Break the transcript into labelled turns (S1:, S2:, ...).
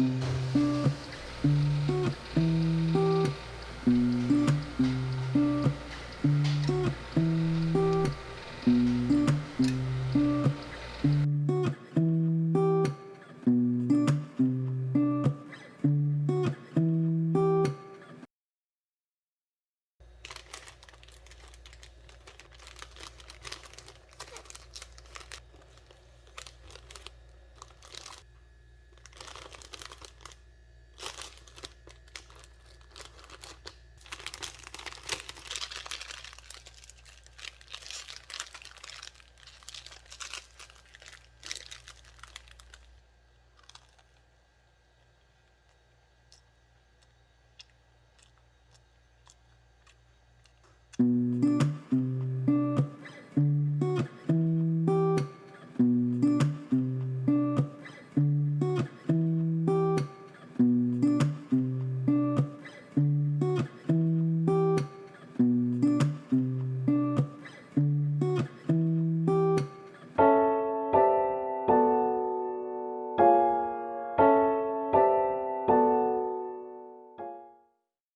S1: mm you.